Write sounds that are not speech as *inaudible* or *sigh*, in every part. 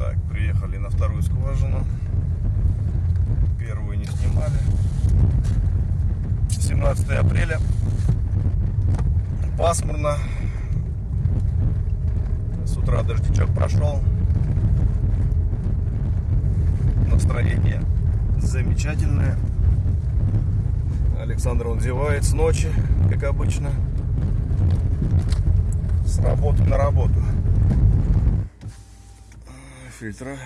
Так, приехали на вторую скважину. Первую не снимали. 17 апреля. Пасмурно. С утра дождичок прошел. Настроение замечательное. Александр он зевает с ночи, как обычно. С работы на работу. Фильтра.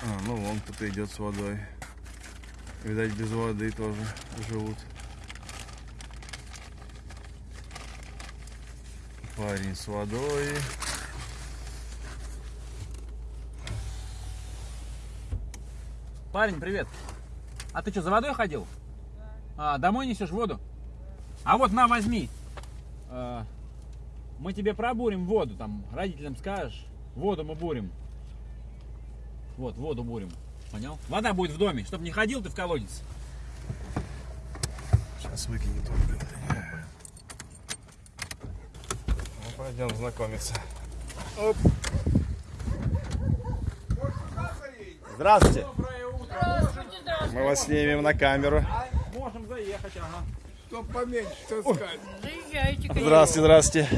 А, ну вон кто-то идет с водой. Видать, без воды тоже живут. Парень с водой. Парень, привет. А ты что, за водой ходил? А, домой несешь воду? А вот на, возьми. А, мы тебе пробурим воду, там, родителям скажешь. Воду мы бурим. Вот, воду бурим. Понял? Вода будет в доме, чтобы не ходил ты в колодец. Сейчас выкинет он, блин. Ну, пойдем знакомиться. Оп. Здравствуйте. Доброе утро. Мы вас снимем на камеру. Можем заехать, ага. Чтоб поменьше. Заезжайте, конечно. Здравствуйте, здравствуйте.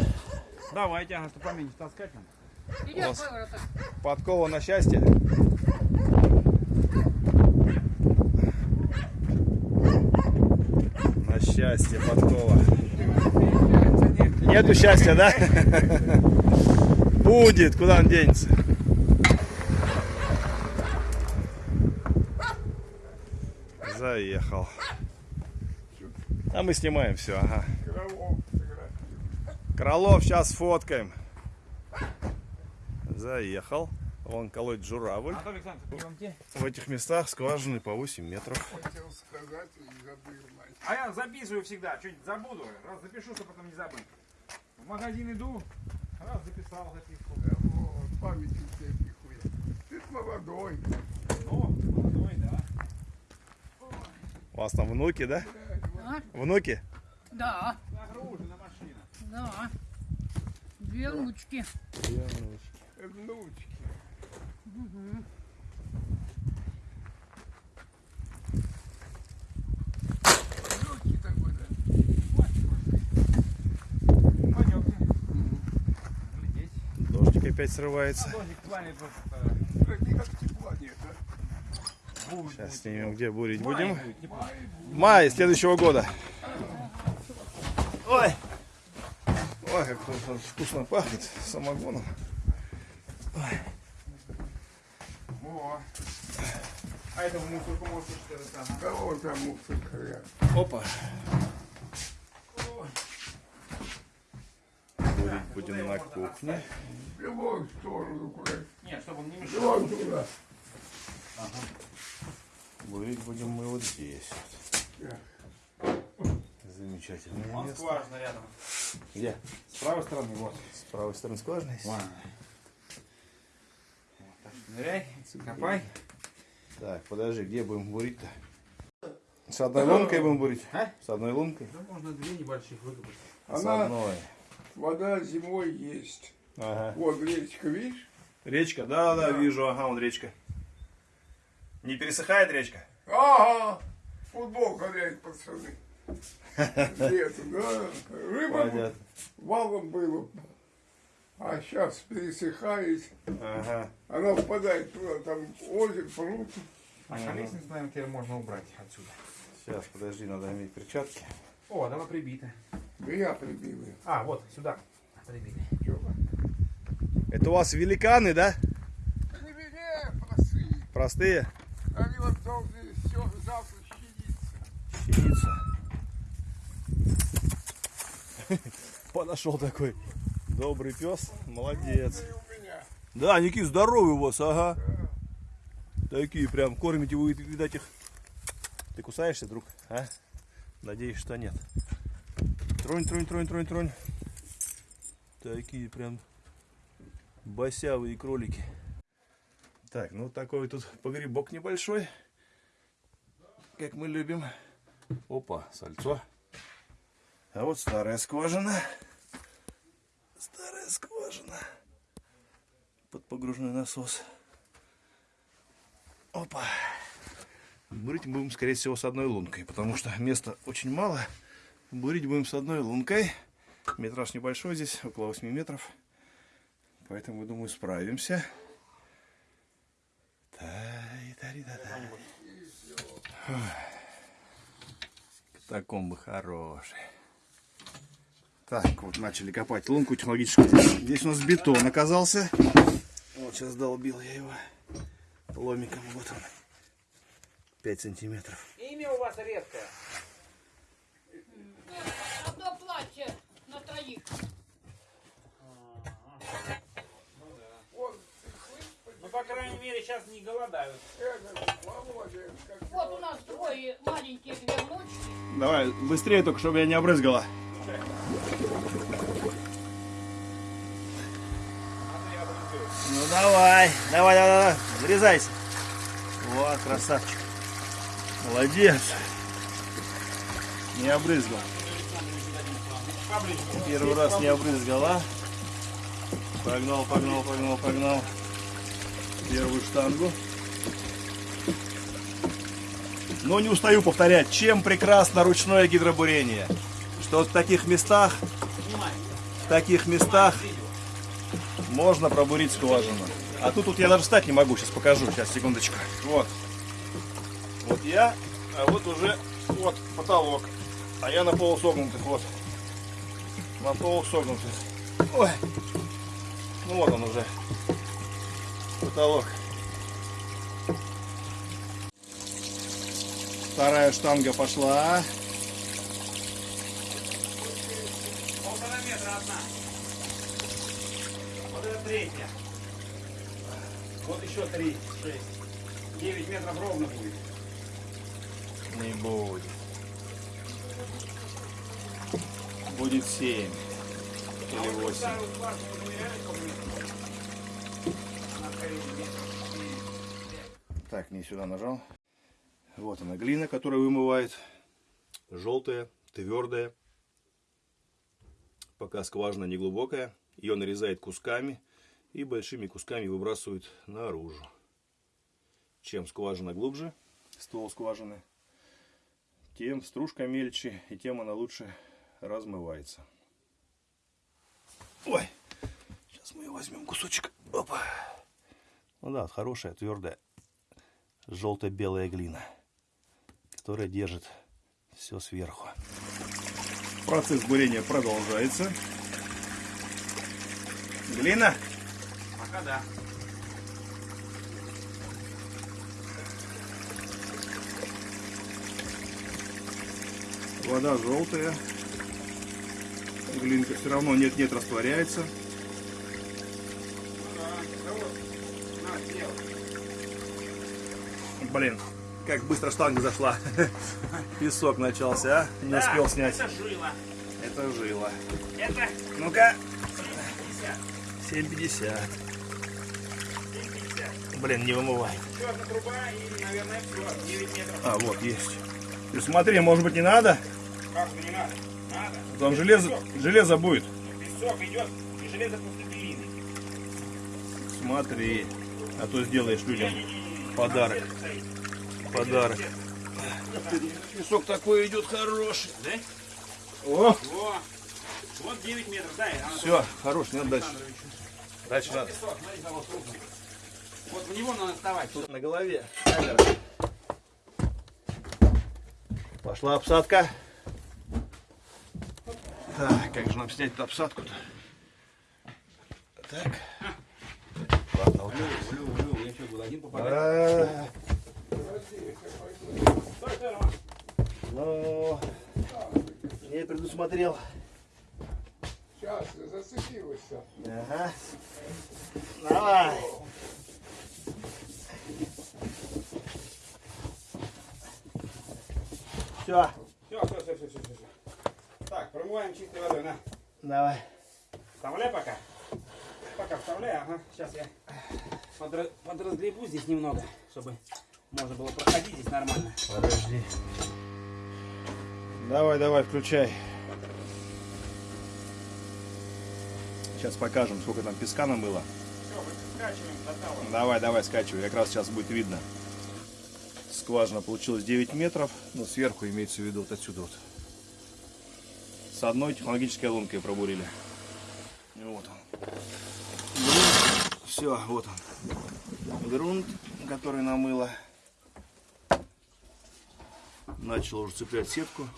Давайте, ага, чтобы поменьше таскать нам. Идем. Подкова на счастье. На счастье подкова. Нету счастья, да? Будет, куда он денется? Заехал. А мы снимаем все, ага. Кролов сейчас фоткаем. Заехал. Вон колоть журавль. В этих местах скважины по 8 метров. Хотел сказать и забыл. мать. А я записываю всегда, что-нибудь забуду, раз запишу, чтобы потом не забыть. В магазин иду, раз записал записку. Да вот, память у тебя пихуя. Ты молодой. Ну, молодой, да. У вас там внуки, да? А? Внуки? Да, машина. Да. Две. Внучки. Да. Пойдемте. Глядеть. Дождик опять срывается. Будет. Сейчас снимем, где бурить будем. Май следующего года. Ой! Ой, как вкусно- пахнет самогоном. Во. А этому мусорку можешь что-то там. Кого там мусор хрен? Опа. Бурить будем на кухне. В любую сторону, куда. Нет, чтобы он не мешал. Вон туда. Бурить будем мы вот здесь. Да. Замечательное Он место. скважина рядом. Где? С правой стороны, вот. С правой стороны скважина есть? Ладно. Вот, так что ныряй, копай. Так, подожди, где будем бурить-то? С одной лункой будем бурить? А? С одной лункой? Да можно две небольших выкопать. С Она, одной. вода зимой есть. Ага. Вот речка, видишь? Речка? Да, да, вижу, ага, вон речка. Не пересыхает речка? Ага! Футбол гоняют пацаны. Летом, да. Рыба Понятно. валом было. А сейчас пересыхает. Ага. Она впадает туда, там озеро, пруд. А колесницу, наверное, теперь можно убрать отсюда. Сейчас, подожди, надо иметь перчатки. О, давай прибито. Меня прибили. А, вот, сюда. Прибили. Это у вас великаны, да? Не везде простые. Простые? Они вот должны все завтра щадиться. Щеница. *laughs* Подошел такой добрый пес. Молодец. Да, они какие здоровые у вас, ага. Такие прям, кормите вы, видать, их. Ты кусаешься, друг? А? Надеюсь, что нет. Тронь, тронь, тронь, тронь, тронь. Такие прям босявые кролики. Так, ну такой тут погребок небольшой. Как мы любим. Опа, сальцо. А вот старая скважина. скважина. Под погружной насос. Опа. Бурить будем, скорее всего, с одной лункой, потому что места очень мало. Бурить будем с одной лункой. Метраж небольшой здесь, около 8 метров. Поэтому, думаю, справимся. Та-и-та-ри-та-та. Фух. Катакомбы хорошие. Так, вот начали копать лунку технологическую. Здесь у нас бетон оказался. Вот сейчас долбил я его ломиком. Вот он. 5 сантиметров. Имя у вас редкое. Одно платье на троих. Ну, по крайней мере, сейчас не голодают. Вот у нас двое маленькие две внучки. Давай, быстрее только, чтобы я не обрызгала. Давай, давай, давай, давай, врезайся. Вот, красавчик. Молодец. Не обрызгал. Первый раз не обрызгал, а? Погнал, погнал, погнал, погнал. Первую штангу. Но не устаю повторять, чем прекрасно ручное гидробурение. Что в таких местах, в таких местах можно пробурить скважину. А тут вот я даже встать не могу, сейчас покажу, сейчас, секундочку. Вот. Вот я, а вот уже вот потолок. А я на полусогнутых, вот. На полусогнутых. Ой. Ну вот он уже. Потолок. Вторая штанга пошла. Это третья. Вот еще три, шесть. Девять метров ровно будет. Не будет. Будет 7 или 8. Старую скважину замеряли, сколько метров? Она скорее метр. Так, не сюда нажал. Вот она глина, которая вымывает. Желтая, твердая. Пока скважина не глубокая. Ее нарезает кусками и большими кусками выбрасывают наружу. Чем скважина глубже, ствол скважины, тем стружка мельче и тем она лучше размывается. Ой, сейчас мы возьмем кусочек. Опа. Ну да, хорошая, твердая, желто-белая глина, которая держит все сверху. Процесс бурения продолжается. Глина? Пока да. Вода желтая. Глинка все равно нет-нет растворяется. Блин, как быстро штанга зашла. *laughs* Песок начался, а? Не успел снять. Это жила. Это жило. Это Ну-ка, 50. 7,50. 50. Блин, не вымывай. Еще одна труба и, наверное, все. 9 метров. А, вот, есть. Ты смотри, может быть не надо? Как не надо? Надо. Там железо, железо будет. Песок идет и железо после глины. Смотри. А то сделаешь людям подарок. Подарок. Песок такой идет хороший. Да? О, Во. Вот 9 метров. Анатолий все, хорош, надо дальше. Дальше надо. Песок, смотри. Вот в него надо вставать. Тут на голове камера. Пошла обсадка. Так, как же нам снять эту обсадку-то? Так. Ладно, вот. Улю, улю, я что, был один попадать? Роман. Ну, не предусмотрел. сейчас зацепилась. Ага. Давай. Все, Все, все, все, все, все, все. Так, промываем чистой водой, на. давай. Вставляй пока. Пока вставляй, ага. Сейчас я подра- подразгребу здесь немного, чтобы можно было проходить здесь нормально. Подожди. Давай, давай, включай. Сейчас покажем, сколько там песка намыло. Все, мы скачиваем до того. Давай, давай, скачивай, как раз сейчас будет видно. Скважина получилась 9 метров, но сверху имеется в виду вот отсюда вот. С одной технологической лункой пробурили. И Вот он. Все, вот он. Грунт, который намыло. Начал уже цеплять сетку.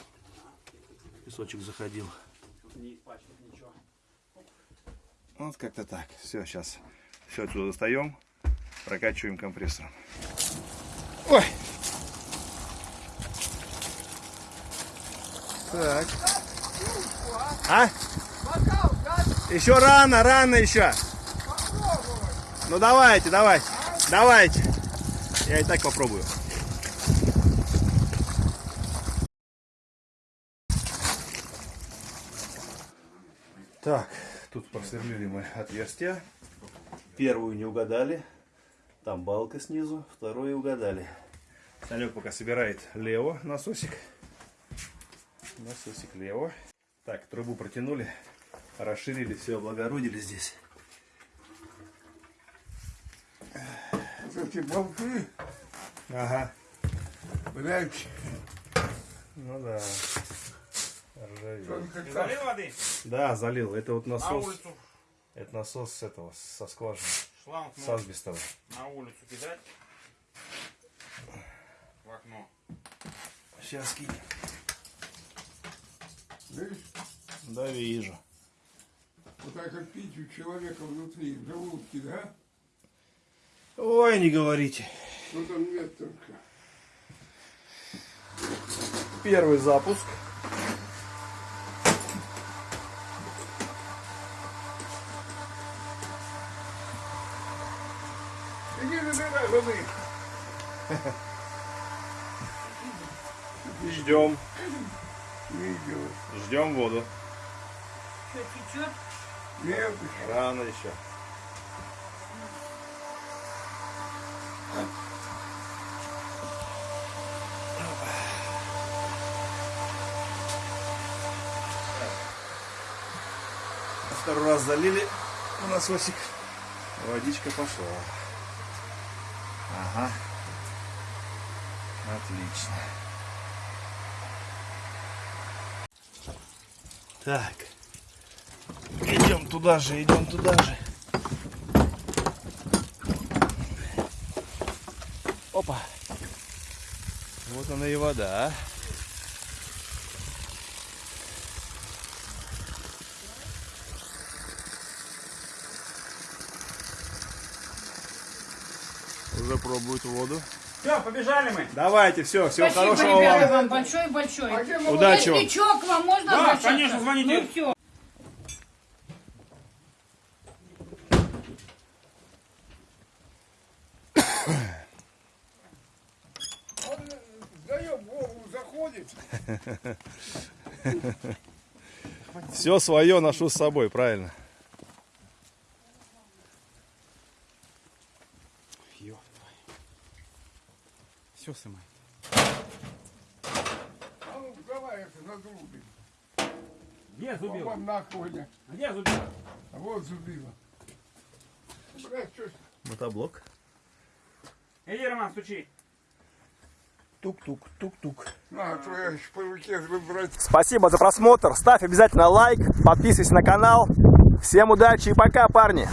Песочек заходил. Ничего. Вот как-то так. Все, сейчас все отсюда достаем, прокачиваем компрессором. Ой! Так. А? Еще рано, рано еще. Ну давайте, давайте. Давайте. Я и так попробую. Так, тут просверлили мы отверстия. Первую не угадали. Там балка снизу. Вторую угадали. Санек пока собирает лево насосик. Насосик лево. Так, трубу протянули. Расширили, все облагородили здесь. Вот эти болты, Ага. блядь, Ну да. Ржавеет. залил воды? Да, залил. Это вот На насос. улицу. Это насос с этого, со скважины. Шланг С можно асбестовой. на улицу кидать. В окно. Сейчас кинь. Видишь, Да, вижу. вот так как пить у человека внутри, в желудке, да? Ой, не говорите. Ну там нет только. Первый запуск. Ждем. Видео. Ждем воду. Что, течет? Нет, Рано еще. Второй раз залили в насосик. Водичка пошла. Ага. Отлично. Так. Идем туда же, идем туда же. Опа. Вот она и вода. Уже пробуют воду. Все, побежали мы. Давайте, все, всего Спасибо, хорошего ребята, вам. вам большое-большое. А Удачи вам. Если вам можно Да, обращаться? конечно, звоните. Ну все. Он сдаем голову, заходит. *laughs* Все свое ношу с собой, правильно. Все, сымай. А ну давай это задрубим. Где зубила? Вон на Коля. Где зубила? А вот. Блядь, что. Мотоблок. Иди, Роман, стучи. Тук-тук, тук-тук. На, по руке. Спасибо за просмотр. Ставь обязательно лайк, подписывайся на канал. Всем удачи и пока, парни.